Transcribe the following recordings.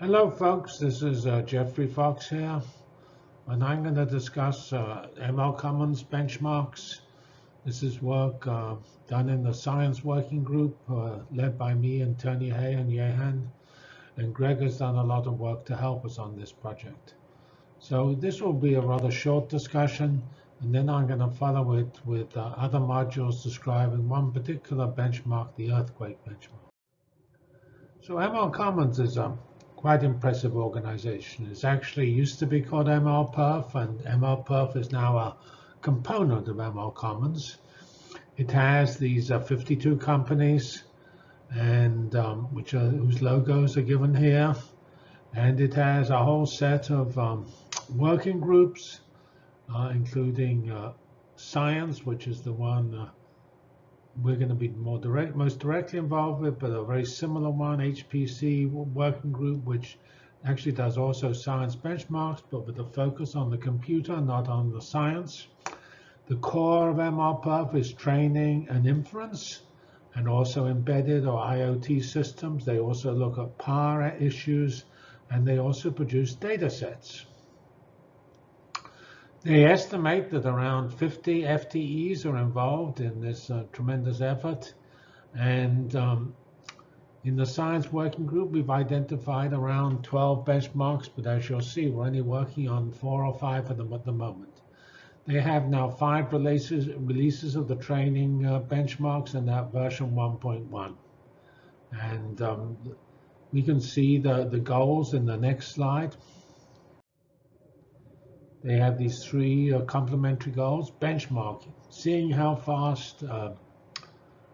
Hello, folks. This is uh, Geoffrey Fox here, and I'm going to discuss uh, ML Commons benchmarks. This is work uh, done in the science working group uh, led by me and Tony Hey and Jeyan, and Greg has done a lot of work to help us on this project. So this will be a rather short discussion, and then I'm going to follow it with uh, other modules describing one particular benchmark, the earthquake benchmark. So ML Commons is a quite impressive organization. It's actually used to be called MLPerf, and MLPerf is now a component of ML Commons. It has these uh, 52 companies, and um, which are, whose logos are given here, and it has a whole set of um, working groups, uh, including uh, science, which is the one uh, we're going to be more direct, most directly involved with, but a very similar one, HPC working group, which actually does also science benchmarks, but with a focus on the computer, not on the science. The core of MLPerf is training and inference, and also embedded or IoT systems. They also look at power issues, and they also produce data sets. They estimate that around 50 FTEs are involved in this uh, tremendous effort. And um, in the science working group, we've identified around 12 benchmarks, but as you'll see, we're only working on four or five of them at the moment. They have now five releases, releases of the training uh, benchmarks and that version 1.1. And um, we can see the, the goals in the next slide. They have these three uh, complementary goals. Benchmarking, seeing how fast uh,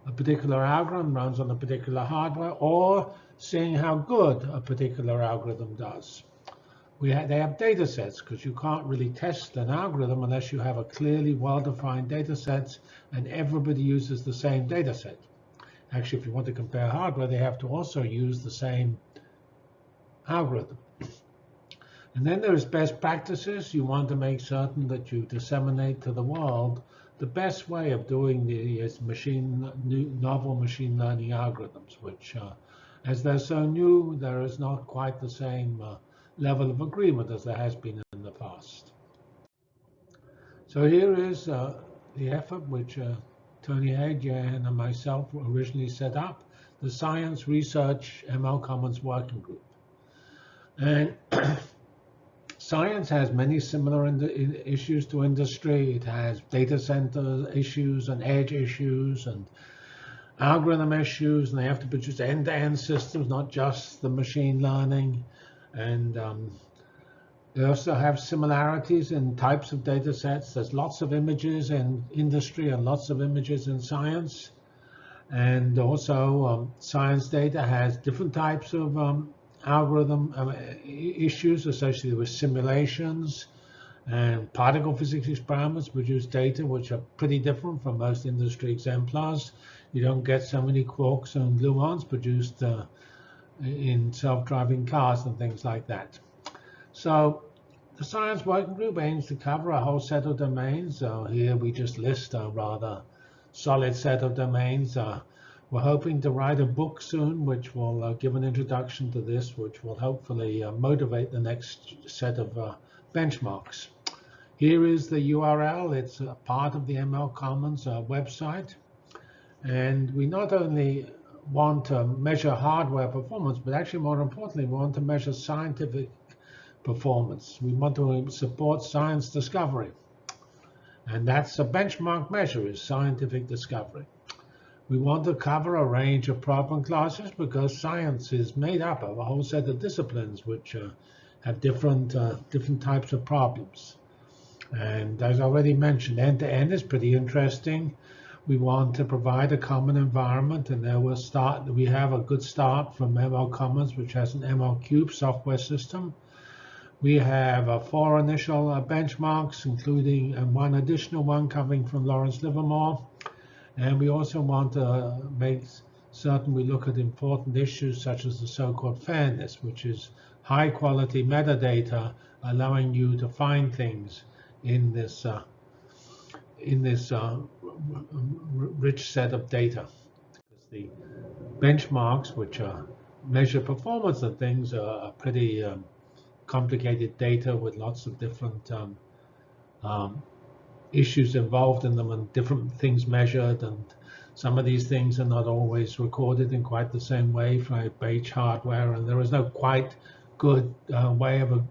a particular algorithm runs on a particular hardware, or seeing how good a particular algorithm does. We ha they have data sets because you can't really test an algorithm unless you have a clearly well-defined data set and everybody uses the same data set. Actually, if you want to compare hardware, they have to also use the same algorithm. And then there's best practices. You want to make certain that you disseminate to the world the best way of doing the is machine new, novel machine learning algorithms, which, uh, as they're so new, there is not quite the same uh, level of agreement as there has been in the past. So here is uh, the effort which uh, Tony Hagen and myself originally set up, the Science Research ML Commons Working Group. And Science has many similar issues to industry. It has data center issues and edge issues and algorithm issues, and they have to produce end-to-end -end systems, not just the machine learning. And um, they also have similarities in types of data sets. There's lots of images in industry and lots of images in science. And also, um, science data has different types of um, algorithm um, issues associated with simulations and particle physics experiments produce data which are pretty different from most industry exemplars. You don't get so many quarks and gluons produced uh, in self-driving cars and things like that. So the science working group aims to cover a whole set of domains. So here we just list a rather solid set of domains. Uh, we're hoping to write a book soon, which will uh, give an introduction to this, which will hopefully uh, motivate the next set of uh, benchmarks. Here is the URL. It's a part of the ML Commons uh, website. And we not only want to measure hardware performance, but actually more importantly, we want to measure scientific performance. We want to support science discovery. And that's a benchmark measure is scientific discovery. We want to cover a range of problem classes because science is made up of a whole set of disciplines which uh, have different uh, different types of problems. And as already mentioned, end-to-end -end is pretty interesting. We want to provide a common environment, and there we'll start. We have a good start from ML Commons, which has an ML Cube software system. We have uh, four initial uh, benchmarks, including uh, one additional one coming from Lawrence Livermore. And we also want to make certain we look at important issues such as the so-called fairness, which is high quality metadata allowing you to find things in this uh, in this uh, rich set of data. The benchmarks, which are measure performance of things are pretty um, complicated data with lots of different um, um, issues involved in them and different things measured and some of these things are not always recorded in quite the same way for beige hardware and there is no quite good uh, way of a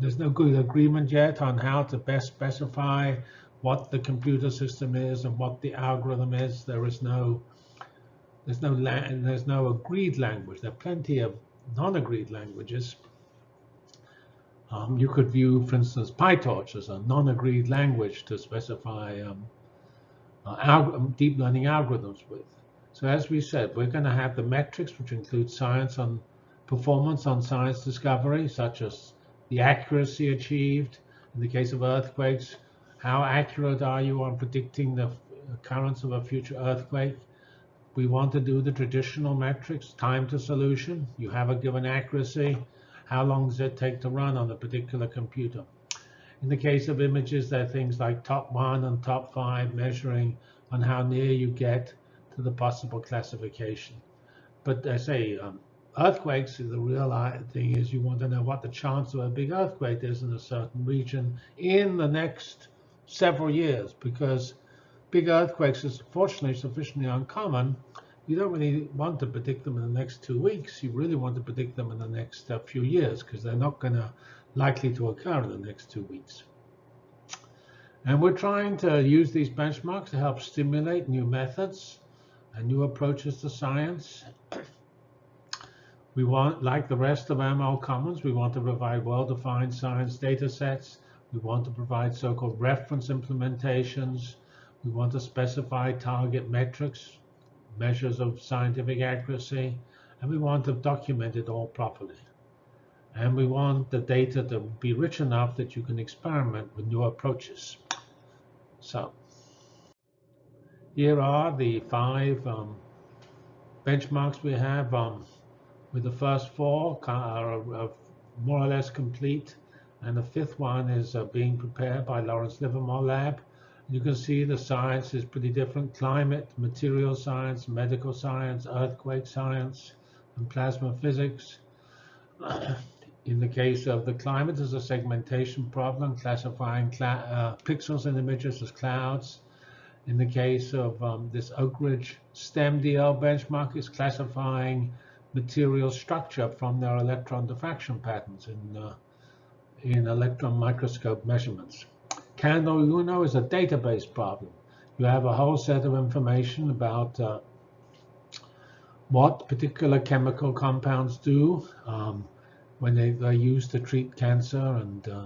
there's no good agreement yet on how to best specify what the computer system is and what the algorithm is. There is no there's no there's no agreed language. There are plenty of non-agreed languages um, you could view, for instance, PyTorch as a non-agreed language to specify um, uh, um, deep learning algorithms with. So as we said, we're going to have the metrics, which include science on performance on science discovery, such as the accuracy achieved. In the case of earthquakes, how accurate are you on predicting the occurrence of a future earthquake? We want to do the traditional metrics, time to solution. You have a given accuracy how long does it take to run on a particular computer? In the case of images, there are things like top one and top five measuring on how near you get to the possible classification. But I say um, earthquakes, the real thing is you want to know what the chance of a big earthquake is in a certain region in the next several years, because big earthquakes is fortunately sufficiently uncommon you don't really want to predict them in the next two weeks. You really want to predict them in the next uh, few years because they're not going to likely to occur in the next two weeks. And we're trying to use these benchmarks to help stimulate new methods and new approaches to science. We want, like the rest of ML Commons, we want to provide well-defined science data sets. We want to provide so-called reference implementations. We want to specify target metrics measures of scientific accuracy, and we want to document it all properly. And we want the data to be rich enough that you can experiment with new approaches. So here are the five um, benchmarks we have. Um, with the first four are, more or less complete, and the fifth one is uh, being prepared by Lawrence Livermore Lab. You can see the science is pretty different. Climate, material science, medical science, earthquake science, and plasma physics. in the case of the climate, there's a segmentation problem, classifying uh, pixels in images as clouds. In the case of um, this Oak Ridge STEM-DL benchmark, is classifying material structure from their electron diffraction patterns in, uh, in electron microscope measurements. Candle Uno is a database problem. You have a whole set of information about uh, what particular chemical compounds do um, when they, are used to treat cancer and uh,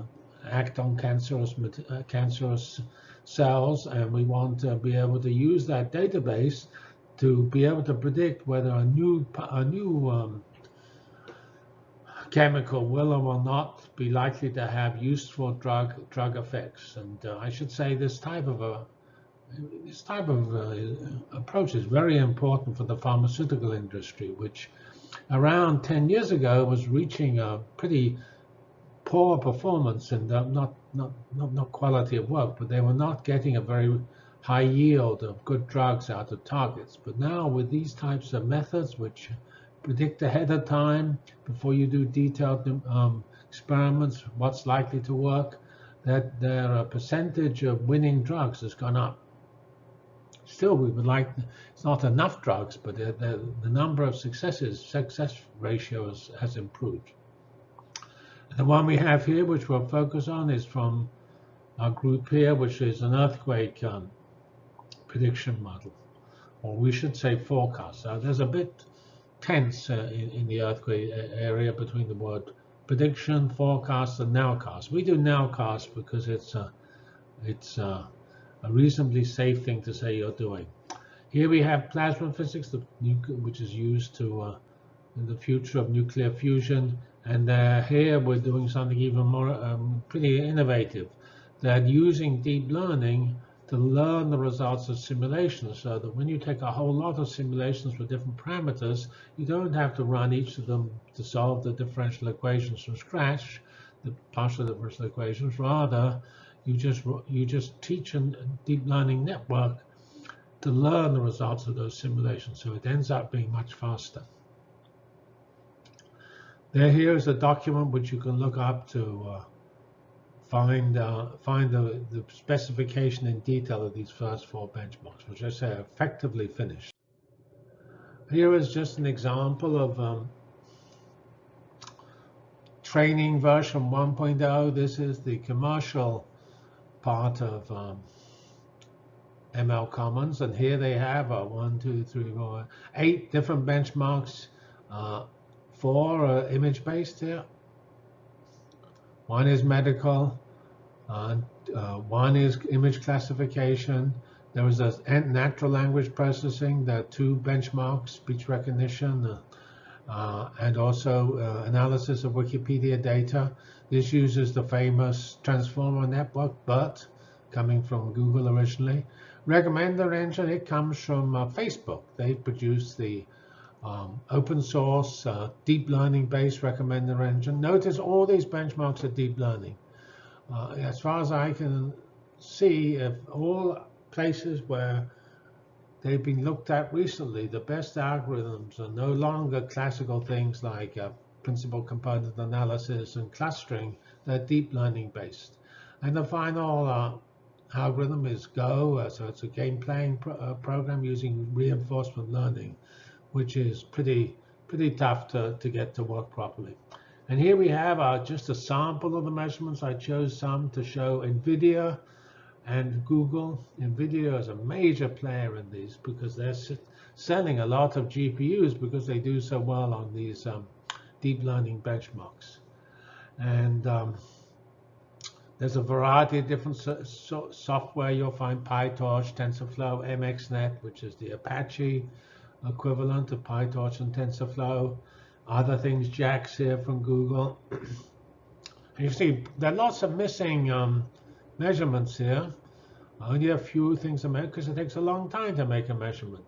act on cancerous, uh, cancerous cells. And we want to be able to use that database to be able to predict whether a new, a new um, chemical will or will not be likely to have useful drug drug effects. And uh, I should say this type of a this type of uh, approach is very important for the pharmaceutical industry, which around 10 years ago was reaching a pretty poor performance and not, not, not, not quality of work, but they were not getting a very high yield of good drugs out of targets. But now with these types of methods, which predict ahead of time before you do detailed um, experiments what's likely to work, that their percentage of winning drugs has gone up. Still, we would like, it's not enough drugs, but the, the, the number of successes, success ratios has improved. The one we have here, which we'll focus on, is from our group here, which is an earthquake um, prediction model, or we should say forecast. So there's a bit tense uh, in, in, the earthquake area between the word prediction, forecast, and nowcast. We do nowcast because it's a, it's a, a reasonably safe thing to say you're doing. Here we have plasma physics, which is used to uh, in the future of nuclear fusion. And uh, here we're doing something even more um, pretty innovative, that using deep learning to learn the results of simulations so that when you take a whole lot of simulations with different parameters, you don't have to run each of them to solve the differential equations from scratch, the partial differential equations. Rather, you just you just teach a deep learning network to learn the results of those simulations. So it ends up being much faster. There, here is a document which you can look up to uh, find uh, find the, the specification in detail of these first four benchmarks, which I say are effectively finished. Here is just an example of um, training version 1.0. This is the commercial part of um, ML Commons, and here they have uh, one, two, three, four, eight different benchmarks. Uh, four uh, image-based here. One is medical, uh, uh, one is image classification. There was a natural language processing, there are two benchmarks, speech recognition, uh, uh, and also uh, analysis of Wikipedia data. This uses the famous transformer network, BERT, coming from Google originally. Recommender engine, it comes from uh, Facebook. They produce the um, open source, uh, deep learning based recommender engine. Notice all these benchmarks are deep learning. Uh, as far as I can see, if all places where they've been looked at recently, the best algorithms are no longer classical things like uh, principal component analysis and clustering. They're deep learning based. And the final uh, algorithm is Go, uh, so it's a game playing pro uh, program using reinforcement learning, which is pretty pretty tough to, to get to work properly. And here we have uh, just a sample of the measurements. I chose some to show NVIDIA and Google. NVIDIA is a major player in these because they're selling a lot of GPUs because they do so well on these um, deep learning benchmarks. And um, there's a variety of different so so software. You'll find PyTorch, TensorFlow, MXNet, which is the Apache equivalent of PyTorch and TensorFlow. Other things, JAX here from Google. you see, there are lots of missing um, measurements here. Only a few things are made because it takes a long time to make a measurement.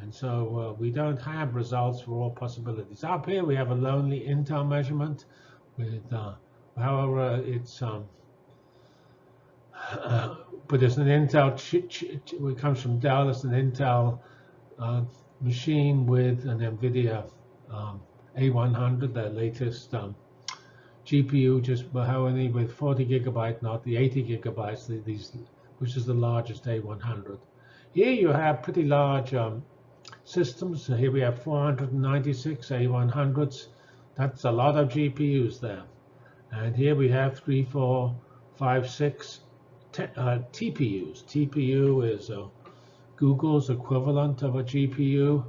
And so uh, we don't have results for all possibilities. Up here we have a lonely Intel measurement with, uh, however, it's um, but it's an Intel, it comes from Dell, it's an Intel uh, machine with an NVIDIA um, A100, their latest um, GPU, just Mahoney with 40 gigabyte, not the 80 gigabytes, these, which is the largest A100. Here you have pretty large um, systems. So here we have 496 A100s. That's a lot of GPUs there. And here we have three, four, five, six uh, TPUs. TPU is uh, Google's equivalent of a GPU,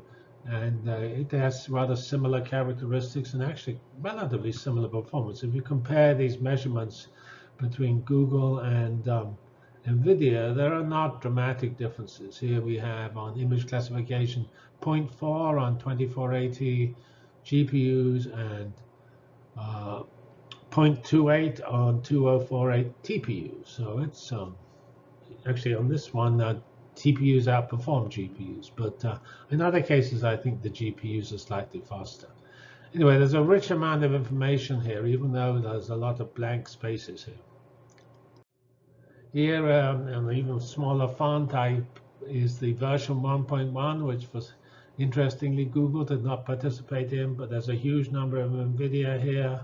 and uh, it has rather similar characteristics and actually relatively similar performance. If you compare these measurements between Google and um, NVIDIA, there are not dramatic differences. Here we have on image classification 0.4 on 2480 GPUs and uh, 0.28 on 2048 TPUs. So it's um, actually on this one, uh, TPUs outperform GPUs. But uh, in other cases, I think the GPUs are slightly faster. Anyway, there's a rich amount of information here, even though there's a lot of blank spaces here. Here, um, an even smaller font type is the version 1.1, which was interestingly Google did not participate in, but there's a huge number of NVIDIA here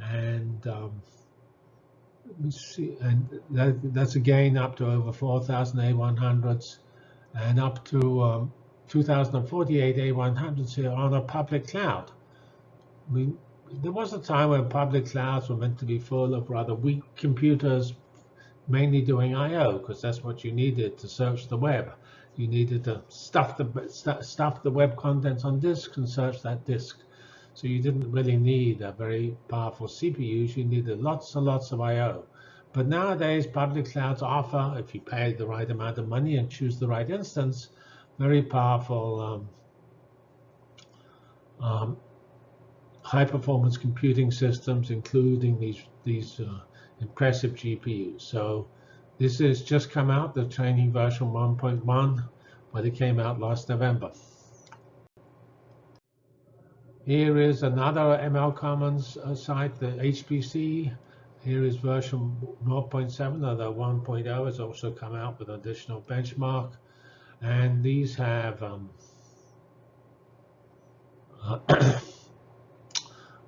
and um, me see, and that, that's again up to over 4,000 A100s and up to um, 2,048 A100s here on a public cloud. Mean, there was a time when public clouds were meant to be full of rather weak computers, mainly doing I/O, because that's what you needed to search the web. You needed to stuff the stuff the web contents on disk and search that disk. So you didn't really need a very powerful CPU. You needed lots and lots of I.O. But nowadays, public clouds offer, if you pay the right amount of money and choose the right instance, very powerful um, um, high-performance computing systems, including these these uh, impressive GPUs. So this has just come out, the training version 1.1, but it came out last November. Here is another ML Commons uh, site, the HPC. Here is version 0.7, although 1.0 has also come out with additional benchmark. And these have um, a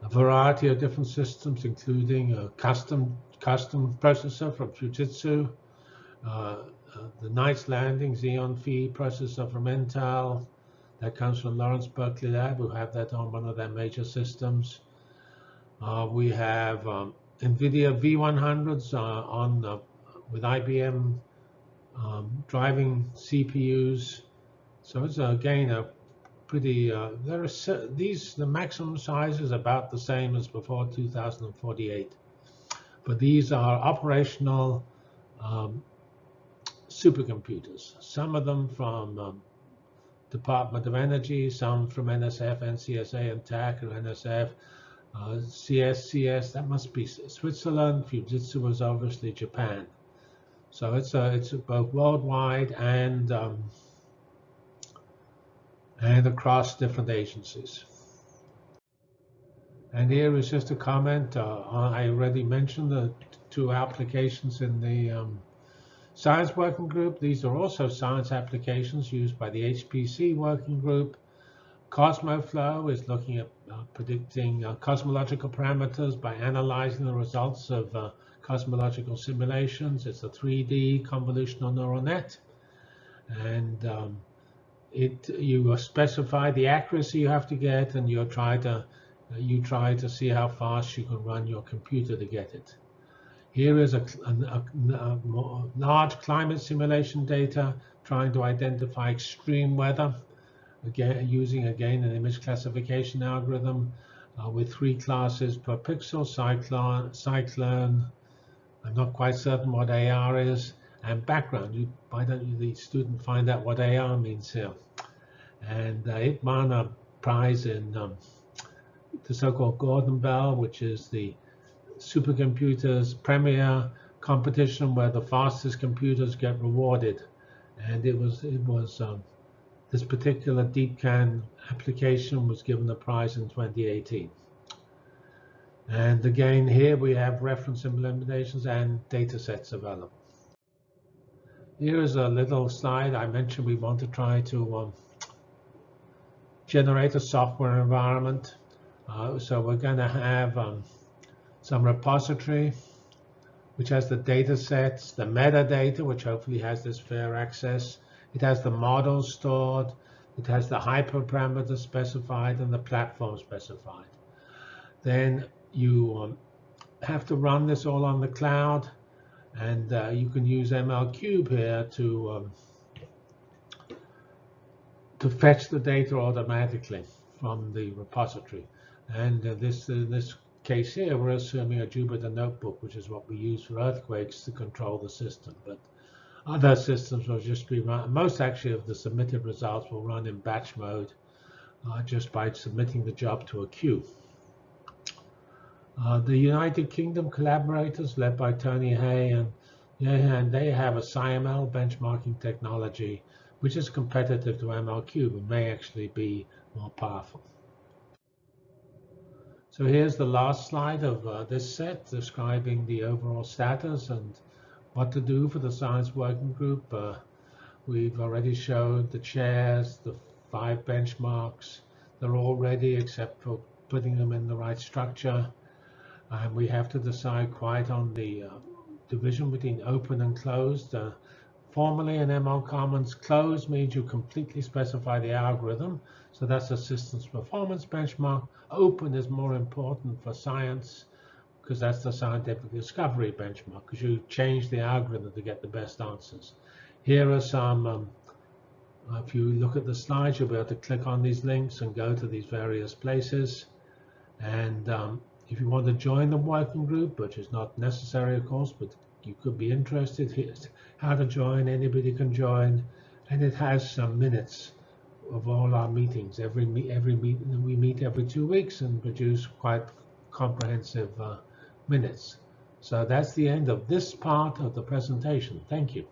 variety of different systems, including a custom custom processor from Fujitsu, uh, uh, the Knights Landing Xeon Phi processor from Intel, that comes from Lawrence Berkeley Lab, who have that on one of their major systems. Uh, we have um, NVIDIA V100s uh, on uh, with IBM um, driving CPUs. So it's again a pretty. Uh, there are these the maximum size is about the same as before 2048, but these are operational um, supercomputers. Some of them from um, Department of Energy, some from NSF, NCSA, and TACC, or NSF, uh, CSCS. That must be Switzerland. Fujitsu was obviously Japan. So it's it's both worldwide and um, and across different agencies. And here is just a comment. Uh, I already mentioned the two applications in the um, Science Working Group. These are also science applications used by the HPC Working Group. CosmoFlow is looking at uh, predicting uh, cosmological parameters by analyzing the results of uh, cosmological simulations. It's a 3D convolutional neural net. And um, it you specify the accuracy you have to get, and you try to you try to see how fast you can run your computer to get it. Here is a, a, a large climate simulation data trying to identify extreme weather, again using again an image classification algorithm uh, with three classes per pixel, cyclone, cyclone, I'm not quite certain what AR is, and background. You, why don't you, the student, find out what AR means here? And uh, it won a prize in um, the so-called Gordon Bell, which is the supercomputers premier competition where the fastest computers get rewarded. And it was it was um, this particular DeepCAM application was given a prize in 2018. And again, here we have reference implementations and data sets available. Here is a little slide. I mentioned we want to try to um, generate a software environment. Uh, so we're going to have um, some repository, which has the data sets, the metadata, which hopefully has this fair access. It has the models stored. It has the hyperparameter specified and the platform specified. Then you um, have to run this all on the cloud, and uh, you can use ML Cube here to um, to fetch the data automatically from the repository. And uh, this uh, this case here, we're assuming a Jupyter notebook, which is what we use for earthquakes to control the system. But other systems will just be run. Most actually of the submitted results will run in batch mode, uh, just by submitting the job to a queue. Uh, the United Kingdom collaborators, led by Tony Hey and and they have a SciML benchmarking technology, which is competitive to MLCube and may actually be more powerful. So here's the last slide of uh, this set describing the overall status and what to do for the science working group. Uh, we've already showed the chairs, the five benchmarks. They're all ready except for putting them in the right structure. And we have to decide quite on the uh, division between open and closed. Formally in ML Commons, closed means you completely specify the algorithm. So that's a systems performance benchmark. Open is more important for science because that's the scientific discovery benchmark because you change the algorithm to get the best answers. Here are some, um, if you look at the slides, you'll be able to click on these links and go to these various places. And um, if you want to join the working group, which is not necessary, of course, but you could be interested, here's how to join. Anybody can join. And it has some minutes of all our meetings. Every every meeting we meet every two weeks and produce quite comprehensive uh, minutes. So that's the end of this part of the presentation. Thank you.